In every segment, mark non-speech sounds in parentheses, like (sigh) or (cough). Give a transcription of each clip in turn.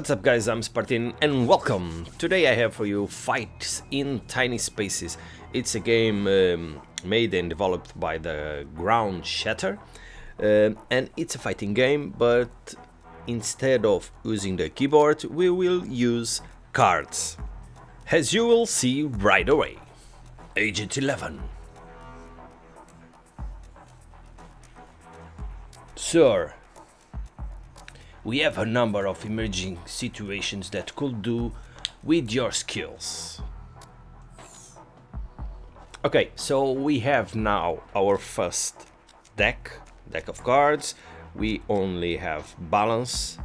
What's up guys, I'm Spartan and welcome! Today I have for you Fights in Tight Spaces. It's a game um, made and developed by the Ground Shatter uh, and it's a fighting game but instead of using the keyboard we will use cards. As you will see right away. Agent 11 Sir, we have a number of emerging situations that could do with your skills. Okay, so we have now our first deck, deck of cards. We only have balance.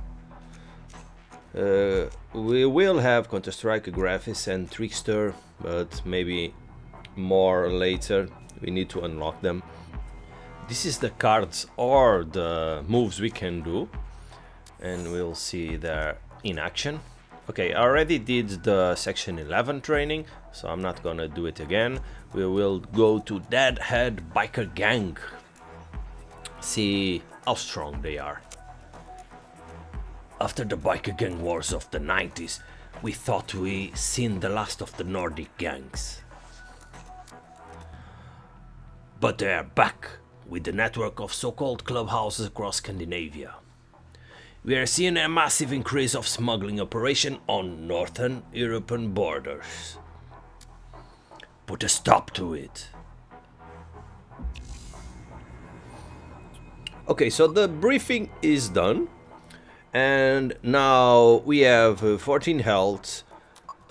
Uh, we will have Counter-Strike, Graphis and Trickster, but maybe more later. We need to unlock them. This is the cards or the moves we can do and we'll see there in action. Okay, I already did the section 11 training, so I'm not gonna do it again. We will go to Deadhead Biker Gang. See how strong they are. After the biker gang wars of the 90s, we thought we seen the last of the Nordic gangs. But they are back with the network of so-called clubhouses across Scandinavia. We are seeing a massive increase of smuggling operation on northern European borders. Put a stop to it. Okay, so the briefing is done. And now we have uh, 14 health,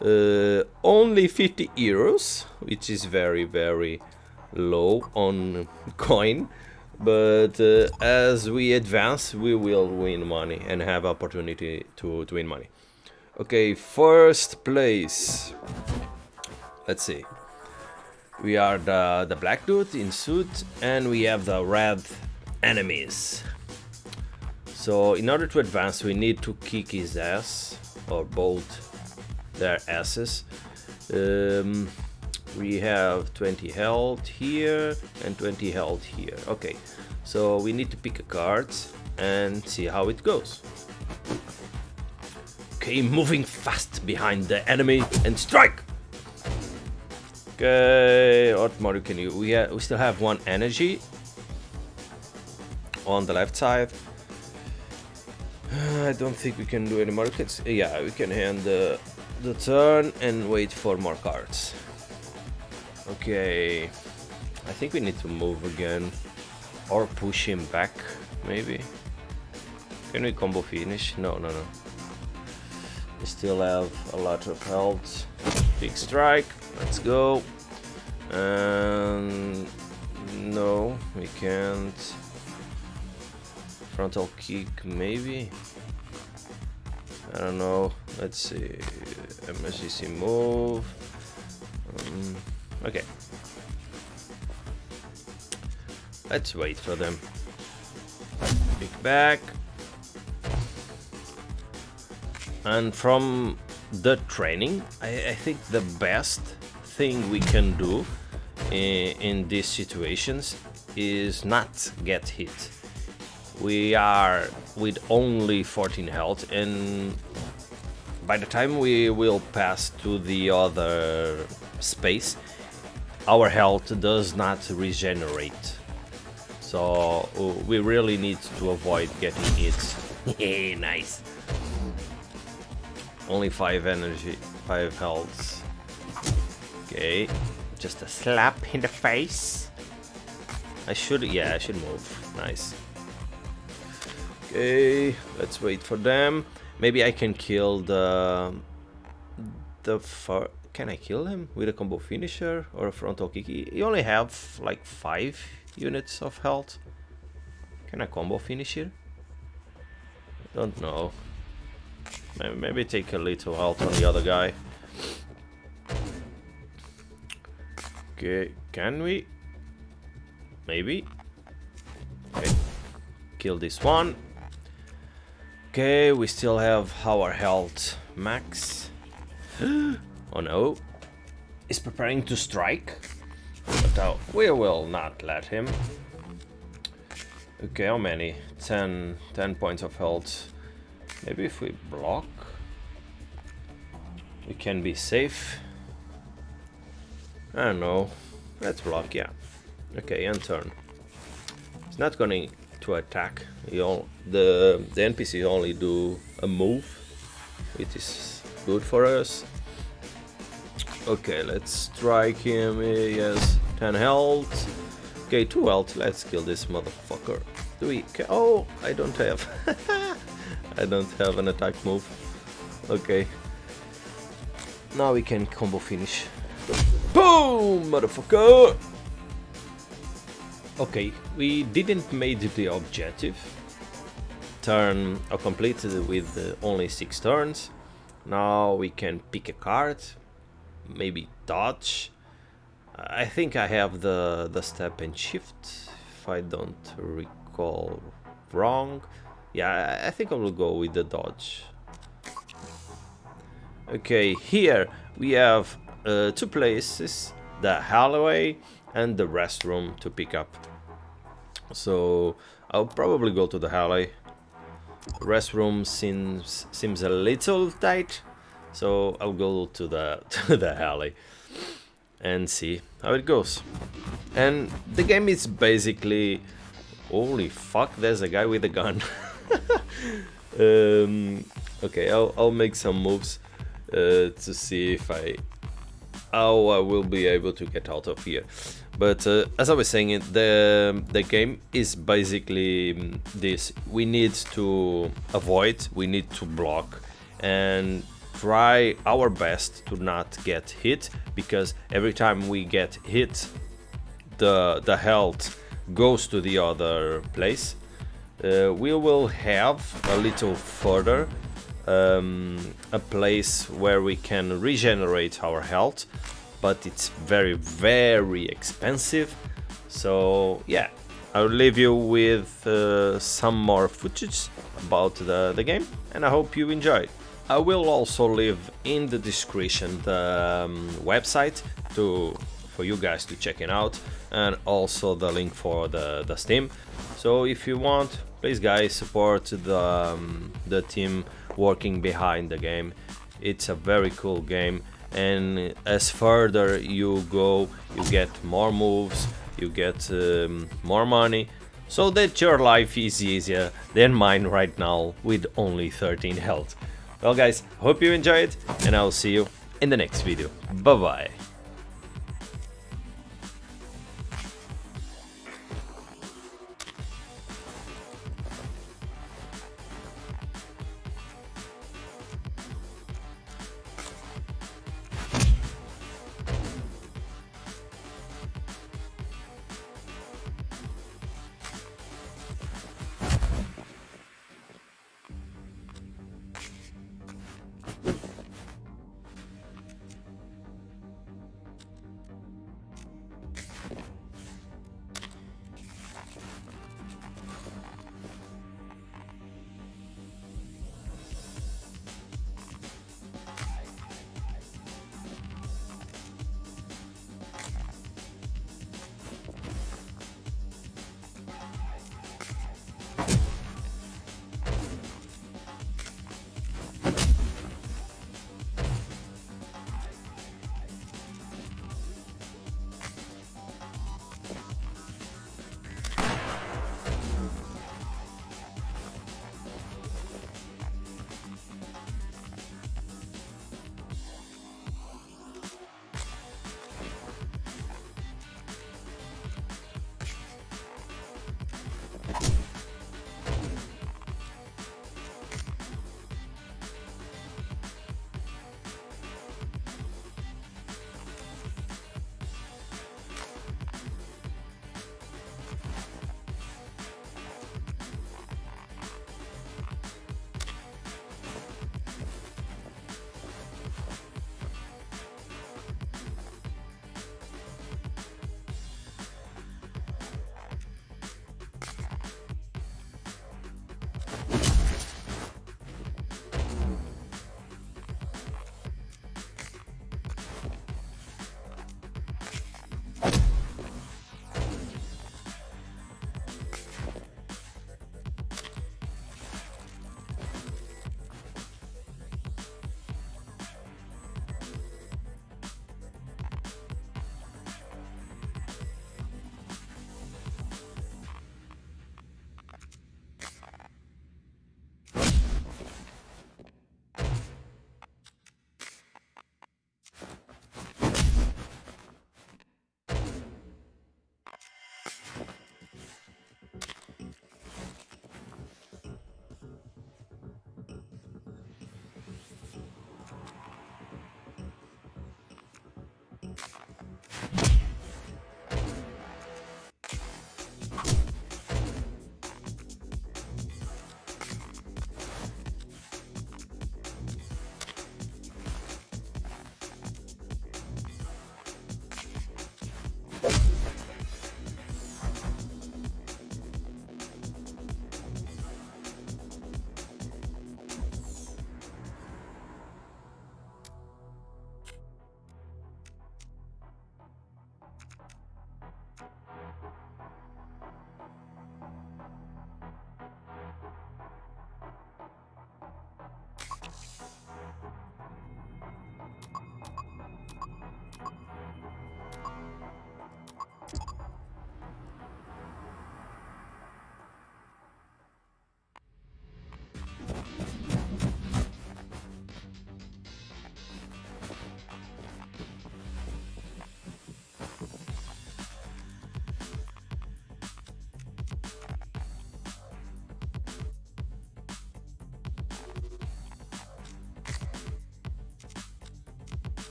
uh, only 50 euros, which is very, very low on (laughs) coin but uh, as we advance we will win money and have opportunity to, to win money. Okay first place. Let's see. We are the the black dude in suit and we have the red enemies. So in order to advance we need to kick his ass or both their asses. Um, we have 20 health here and 20 health here okay so we need to pick a card and see how it goes okay moving fast behind the enemy and strike okay what more can you we, we still have one energy on the left side (sighs) I don't think we can do any more. Yeah, we can hand the, the turn and wait for more cards. Okay. I think we need to move again. Or push him back, maybe. Can we combo finish? No, no, no. We still have a lot of health. Big strike. Let's go. And no, we can't. Frontal kick, maybe. I don't know. Let's see. emergency move. Um, Okay. Let's wait for them. Pick back. And from the training, I, I think the best thing we can do in, in these situations is not get hit. We are with only 14 health and by the time we will pass to the other space our health does not regenerate. So uh, we really need to avoid getting hit. (laughs) nice. Only 5 energy, 5 health. Okay, just a slap in the face. I should, yeah, I should move. Nice. Okay, let's wait for them. Maybe I can kill the the far can I kill him with a combo finisher or a frontal kick? He only have like 5 units of health. Can I combo finish here? Don't know. Maybe take a little health on the other guy. Okay, can we? Maybe. Okay, kill this one. Okay, we still have our health max. (gasps) Oh no. Is preparing to strike. But uh, we will not let him. Okay, how many? 10, 10 points of health. Maybe if we block? we can be safe. I don't know. Let's block, yeah. Okay, end turn. It's not going to attack. All, the, the NPC only do a move, which is good for us. Okay, let's strike him. Yes, 10 health. Okay, 2 health. Let's kill this motherfucker. Do we... Oh, I don't have... (laughs) I don't have an attack move. Okay. Now we can combo finish. Boom, motherfucker! Okay, we didn't made the objective. Turn completed with uh, only 6 turns. Now we can pick a card, maybe dodge. I think I have the, the step and shift, if I don't recall wrong. Yeah, I think I will go with the dodge. Okay, here we have uh, two places, the hallway and the restroom to pick up. So I'll probably go to the hallway. Restroom seems seems a little tight, so I'll go to the (laughs) to the alley and see how it goes. And the game is basically holy fuck, there's a guy with a gun. (laughs) um, okay, I'll I'll make some moves uh, to see if I how I will be able to get out of here. But uh, as I was saying, the the game is basically mm, this: we need to avoid, we need to block, and try our best to not get hit because every time we get hit, the the health goes to the other place. Uh, we will have a little further um, a place where we can regenerate our health but it's very very expensive so yeah I'll leave you with uh, some more footage about the, the game and I hope you enjoy I will also leave in the description the um, website to for you guys to check it out and also the link for the, the Steam. So if you want please guys support the, um, the team working behind the game. It's a very cool game and as further you go you get more moves you get um, more money so that your life is easier than mine right now with only 13 health well guys hope you enjoyed and i'll see you in the next video. Bye bye